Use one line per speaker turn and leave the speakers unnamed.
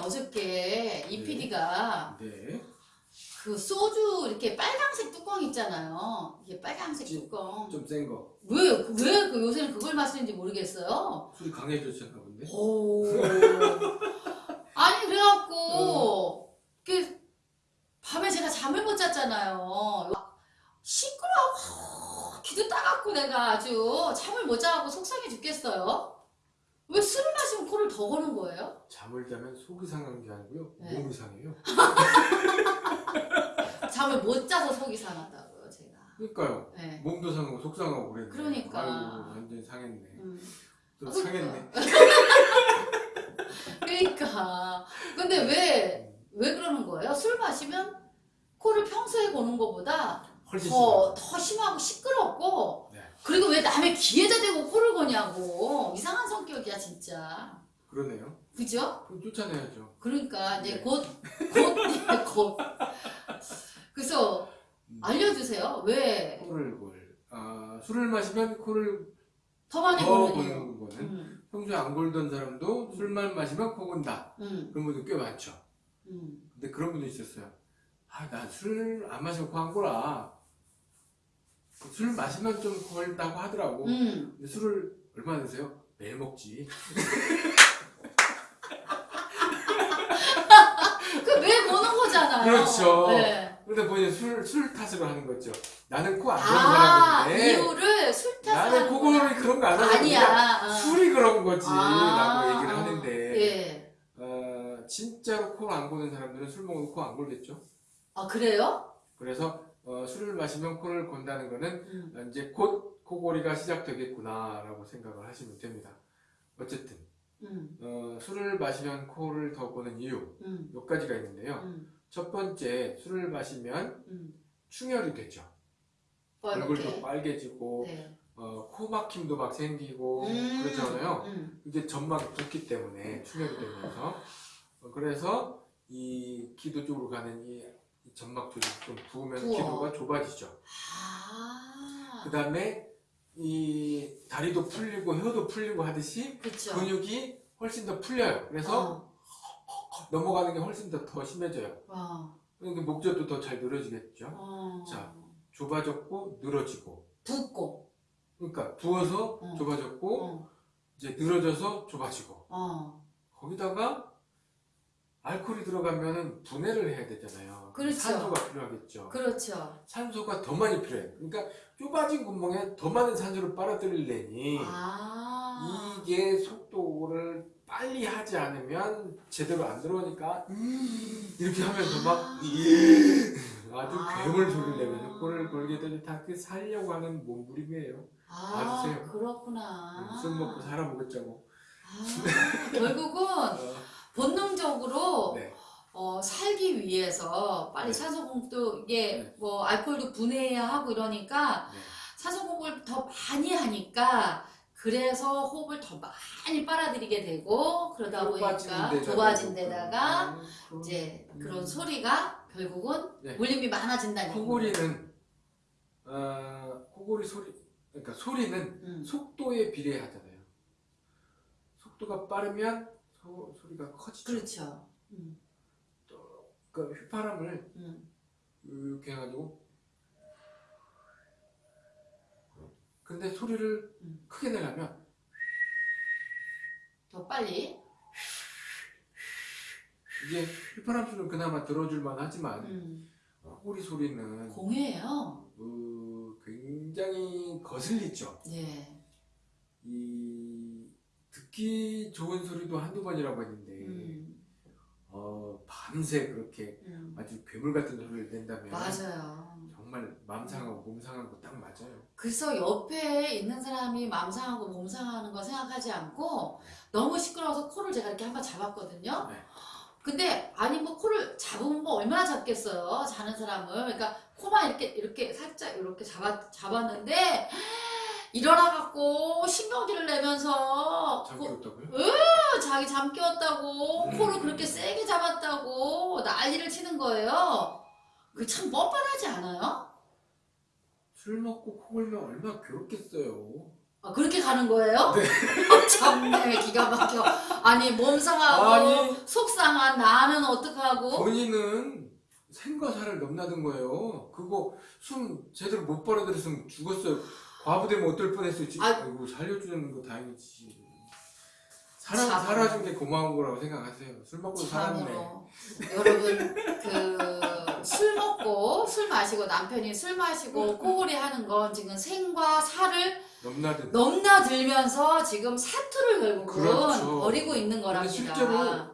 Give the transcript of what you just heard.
어저께 이
네.
PD가
네.
그 소주 이렇게 빨강색 뚜껑 있잖아요. 이게 빨강색
지-
뚜껑.
좀 센 거.
왜, 왜 그 요새는 그걸 마시는지 모르겠어요.
술이 강해졌었나 본데.
오. 아니, 그래갖고, 그, 밤에 제가 잠을 못 잤잖아요. 시끄러워. 기도 따갑고 내가 아주 잠을 못 자갖고 속상해 죽겠어요. 왜 술을 마시면 코를 더 고는 거예요?
잠을 자면 속이 상한 게 아니고요.
네.
몸이 상해요.
잠을 못 자서 속이 상하다고요, 제가.
그러니까요.
네.
몸도 상하고 속 상하고 그랬네.
그러니까.
아이고, 완전히 상했네.
음.
또
그러니까.
상했네.
그러니까. 근데 왜, 왜 그러는 거예요? 술 마시면 코를 평소에 고는 것보다
훨씬
더. 더 심하고 시끄럽고,
네.
그리고 왜 남의 귀에다 대고 코를 고냐고. 이상한 성격이야, 진짜.
그러네요.
그죠?
그럼 쫓아내야죠.
그러니까 이제
네.
곧, 곧, 예, 곧. 그래서
음.
알려주세요. 왜더
코를 골. 아, 술을 마시면 코를
많이
더
고느냐.
고는 거는
음,
평소에 안 골던 사람도 술만 마시면 코 건다.
음,
그런 분들 꽤 많죠.
음.
근데 그런 분도 있었어요. 아, 난 술 안 마시고 코안 골아. 술 마시면 좀 골다고 하더라고.
음.
근데 술을 얼마나 드세요? 매일 먹지.
그왜 고는 거잖아요.
그렇죠.
네.
근데 본인 술, 술 탓으로 하는 거죠. 나는 코안 고는
아,
사람인데.
이유를 술
나는
탓하는
코골이 그런 거 안 하는
아니야. 어.
술이 그런 거지.
아,
라고 얘기를
어.
하는데.
예.
어, 진짜로 코를 안 고는 사람들은 술 먹으면 코안 골겠죠.
아, 그래요?
그래서 어, 술을 마시면 코를 곤다는 거는
음.
이제 곧 코골이가 시작되겠구나라고 생각을 하시면 됩니다. 어쨌든
음.
어, 술을 마시면 코를 더 고는 이유
음.
몇 가지가 있는데요.
음.
첫 번째 술을 마시면
음.
충혈이 되죠. 얼굴도
빨갛게.
빨개지고
네.
어, 코 막힘도 막 생기고
음.
그렇잖아요.
음.
이게 점막이 붓기 때문에 충혈이 되면서 어, 그래서 이 기도 쪽으로 가는 이, 이 점막 쪽이 좀 부으면
부어.
기도가 좁아지죠.
아.
그 다음에 이 다리도 풀리고 혀도 풀리고 하듯이
그쵸.
근육이 훨씬 더 풀려요. 그래서
어.
넘어가는 게 훨씬 더, 더 심해져요.
어.
그러니까 목젖도 더 잘 늘어지겠죠.
어.
자. 좁아졌고 늘어지고.
붓고.
그러니까 부어서
어.
좁아졌고
어.
이제 늘어져서 좁아지고.
어.
거기다가 알코올이 들어가면은 분해를 해야 되잖아요.
그렇죠.
산소가 필요하겠죠.
그렇죠.
산소가 더 많이 필요해요. 그러니까 좁아진 구멍에 더 많은 산소를 빨아들이려니
아.
이게 속도를 빨리 하지 않으면 제대로 안 들어오니까 이렇게 하면서 막 아주
아.
괴물 소리를 내면서 코를 골게 되면 다그 살려고 하는 몸부림이에요.
아,
봐주세요.
그렇구나.
술 먹고 살아보겠자고.
아, 결국은
어,
본능적으로 살기 위해서 빨리
네.
산소 공급도 이게
네.
뭐 알코올도 분해해야 하고 이러니까
네.
산소 공급을 더 많이 하니까 그래서 호흡을 더 많이 빨아들이게 되고 그러다 보니까 좁아진
그-
데다가
음, 그-
이제
음.
그런 소리가 결국은
네.
울림이 많아진다는
코골이는 어, 코골이 소리 그러니까 소리는
음.
속도에 비례하잖아요. 속도가 빠르면 소, 소리가 커지죠.
그렇죠. 음,
그 휘파람을
음.
이렇게 해가지고 근데 소리를
음.
크게 내려면
더 빨리.
이게 휘파람 소리는 그나마 들어줄만 하지만
음.
코골이 소리는
공해예요.
어, 굉장히 거슬리죠.
네.
이 듣기 좋은 소리도 한두 번이라고 했는데
음,
어, 밤새 그렇게
음.
아주 괴물 같은 소리를 낸다면
맞아요.
정말 마음 상하고 몸 상하고 딱 맞아요.
그래서 옆에 있는 사람이 마음 상하고 몸 상하는 거 생각하지 않고 너무 시끄러워서 코를 제가 이렇게 한번 잡았거든요.
네.
근데 아니 뭐 코를 잡으면 뭐 얼마나 잡겠어요 자는 사람을 그러니까 코만 이렇게 이렇게 살짝 이렇게 잡았 잡았는데 일어나 갖고 신경질을 내면서
잠
코-
깨웠다고요?
자기 잠 깨웠다고
음.
코를 그렇게 세게 잡았다고 난리를 치는 거예요. 그 참 뻔뻔하지 않아요?
술 먹고 코 골면 얼마나 괴롭겠어요.
아, 그렇게 가는 거예요?
네.
참네 기가 막혀. 아니 몸 상하고
아니.
속 상한 나는 어떡하고?
본인은 생과 사를 넘나든 거예요. 그거 숨 제대로 못 벌어들였으면 죽었어요. 과부 되면 어떨 뻔했어요. 지금.
아.
아이고 살려주는 거 다행이지. 살아,
참.
살아준 게 고마운 거라고 생각하세요. 술 먹고 살았네.
참으로 여러분 그 술 먹고 술 마시고 남편이 술 마시고 코골이 하는 건 지금 생과 사를
넘나든.
넘나들면서 지금 사투를 결국은
그렇죠.
벌이고 있는 거랍니다.
실제로